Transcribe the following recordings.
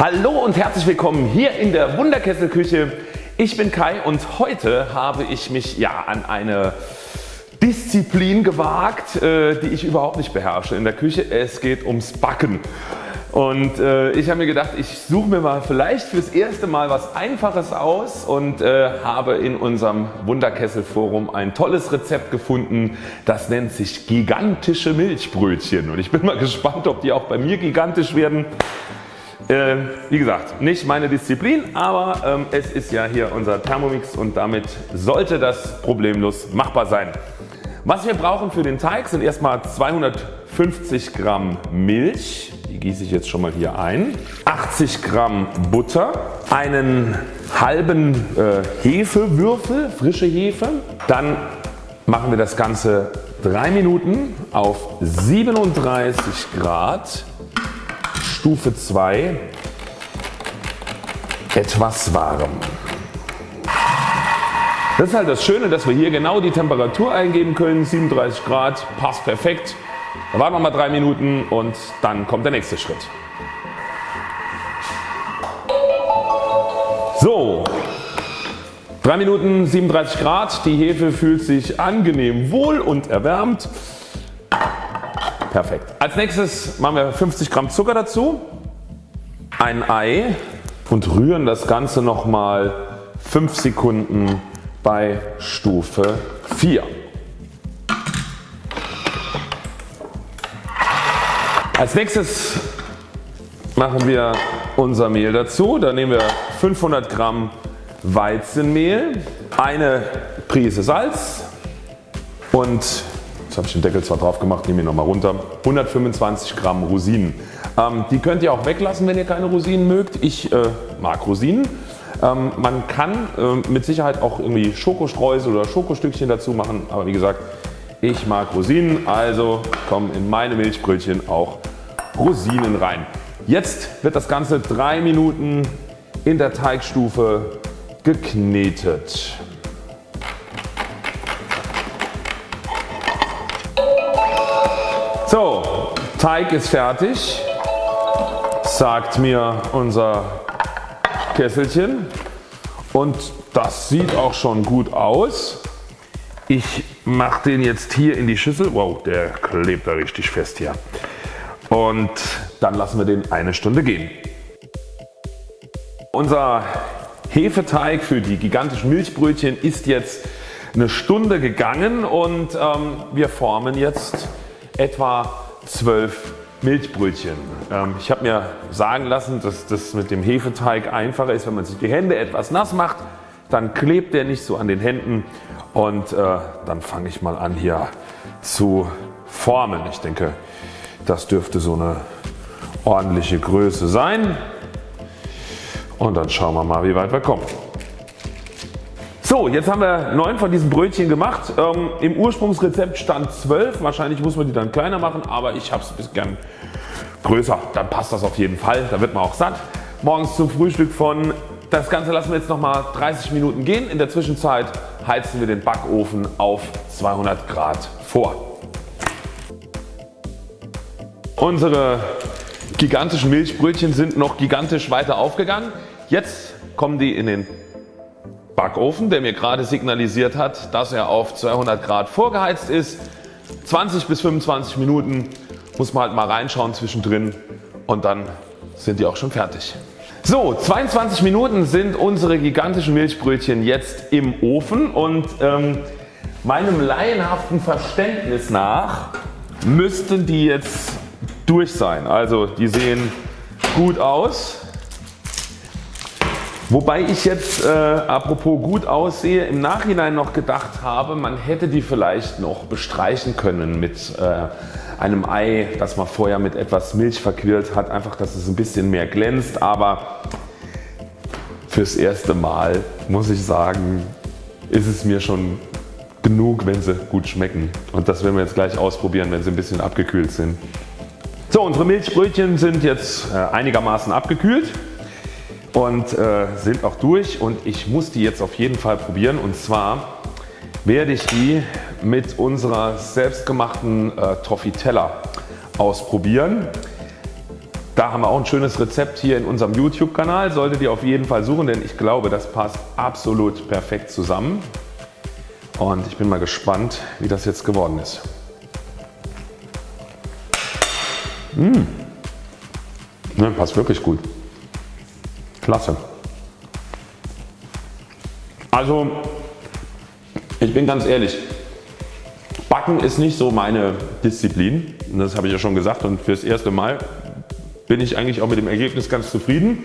Hallo und herzlich willkommen hier in der Wunderkesselküche. Ich bin Kai und heute habe ich mich ja an eine Disziplin gewagt, äh, die ich überhaupt nicht beherrsche in der Küche. Es geht ums Backen. Und äh, ich habe mir gedacht, ich suche mir mal vielleicht fürs erste Mal was Einfaches aus und äh, habe in unserem Wunderkessel Forum ein tolles Rezept gefunden. Das nennt sich gigantische Milchbrötchen und ich bin mal gespannt ob die auch bei mir gigantisch werden. Äh, wie gesagt nicht meine Disziplin, aber ähm, es ist ja hier unser Thermomix und damit sollte das problemlos machbar sein. Was wir brauchen für den Teig sind erstmal 250 Gramm Milch, die gieße ich jetzt schon mal hier ein, 80 Gramm Butter, einen halben äh, Hefewürfel, frische Hefe, dann machen wir das Ganze 3 Minuten auf 37 Grad Stufe 2 etwas warm. Das ist halt das Schöne, dass wir hier genau die Temperatur eingeben können. 37 Grad passt perfekt. Dann warten wir mal 3 Minuten und dann kommt der nächste Schritt. So, 3 Minuten 37 Grad. Die Hefe fühlt sich angenehm wohl und erwärmt. Perfekt. Als nächstes machen wir 50 Gramm Zucker dazu, ein Ei und rühren das Ganze nochmal 5 Sekunden bei Stufe 4. Als nächstes machen wir unser Mehl dazu. Da nehmen wir 500 Gramm Weizenmehl, eine Prise Salz und habe ich den Deckel zwar drauf gemacht, nehme ihn nochmal runter, 125 Gramm Rosinen. Ähm, die könnt ihr auch weglassen wenn ihr keine Rosinen mögt. Ich äh, mag Rosinen. Ähm, man kann äh, mit Sicherheit auch irgendwie Schokostreusel oder Schokostückchen dazu machen, aber wie gesagt ich mag Rosinen, also kommen in meine Milchbrötchen auch Rosinen rein. Jetzt wird das Ganze 3 Minuten in der Teigstufe geknetet. Teig ist fertig, sagt mir unser Kesselchen und das sieht auch schon gut aus. Ich mache den jetzt hier in die Schüssel. Wow, der klebt da richtig fest hier. Und dann lassen wir den eine Stunde gehen. Unser Hefeteig für die gigantischen Milchbrötchen ist jetzt eine Stunde gegangen und ähm, wir formen jetzt etwa 12 Milchbrötchen. Ähm, ich habe mir sagen lassen, dass das mit dem Hefeteig einfacher ist, wenn man sich die Hände etwas nass macht, dann klebt der nicht so an den Händen und äh, dann fange ich mal an hier zu formen. Ich denke das dürfte so eine ordentliche Größe sein und dann schauen wir mal wie weit wir kommen. So, jetzt haben wir 9 von diesen Brötchen gemacht. Ähm, Im Ursprungsrezept stand 12. Wahrscheinlich muss man die dann kleiner machen, aber ich habe es gern größer. Dann passt das auf jeden Fall. Da wird man auch satt. Morgens zum Frühstück von. Das Ganze lassen wir jetzt nochmal 30 Minuten gehen. In der Zwischenzeit heizen wir den Backofen auf 200 Grad vor. Unsere gigantischen Milchbrötchen sind noch gigantisch weiter aufgegangen. Jetzt kommen die in den Backofen, der mir gerade signalisiert hat, dass er auf 200 Grad vorgeheizt ist. 20 bis 25 Minuten muss man halt mal reinschauen zwischendrin und dann sind die auch schon fertig. So 22 Minuten sind unsere gigantischen Milchbrötchen jetzt im Ofen und ähm, meinem laienhaften Verständnis nach müssten die jetzt durch sein. Also die sehen gut aus. Wobei ich jetzt äh, apropos gut aussehe im Nachhinein noch gedacht habe man hätte die vielleicht noch bestreichen können mit äh, einem Ei das man vorher mit etwas Milch verquirlt hat einfach dass es ein bisschen mehr glänzt. Aber fürs erste Mal muss ich sagen ist es mir schon genug wenn sie gut schmecken. Und das werden wir jetzt gleich ausprobieren wenn sie ein bisschen abgekühlt sind. So unsere Milchbrötchen sind jetzt äh, einigermaßen abgekühlt und äh, sind auch durch und ich muss die jetzt auf jeden Fall probieren und zwar werde ich die mit unserer selbstgemachten äh, Toffitella ausprobieren. da haben wir auch ein schönes Rezept hier in unserem YouTube Kanal, solltet ihr auf jeden Fall suchen, denn ich glaube das passt absolut perfekt zusammen und ich bin mal gespannt wie das jetzt geworden ist. Mmh. Ne, passt wirklich gut. Klasse. Also ich bin ganz ehrlich, Backen ist nicht so meine Disziplin, das habe ich ja schon gesagt und fürs erste Mal bin ich eigentlich auch mit dem Ergebnis ganz zufrieden.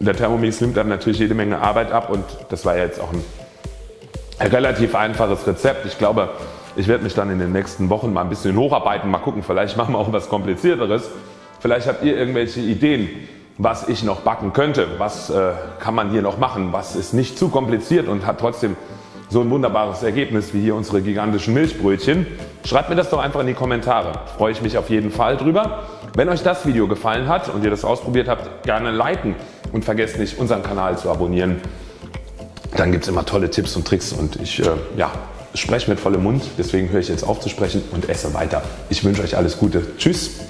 Der Thermomix nimmt dann natürlich jede Menge Arbeit ab und das war ja jetzt auch ein relativ einfaches Rezept. Ich glaube ich werde mich dann in den nächsten Wochen mal ein bisschen hocharbeiten, mal gucken, vielleicht machen wir auch was komplizierteres. Vielleicht habt ihr irgendwelche Ideen was ich noch backen könnte, was äh, kann man hier noch machen, was ist nicht zu kompliziert und hat trotzdem so ein wunderbares Ergebnis wie hier unsere gigantischen Milchbrötchen. Schreibt mir das doch einfach in die Kommentare, freue ich mich auf jeden Fall drüber. Wenn euch das Video gefallen hat und ihr das ausprobiert habt, gerne liken und vergesst nicht unseren Kanal zu abonnieren. Dann gibt es immer tolle Tipps und Tricks und ich äh, ja, spreche mit vollem Mund, deswegen höre ich jetzt auf zu sprechen und esse weiter. Ich wünsche euch alles Gute. Tschüss.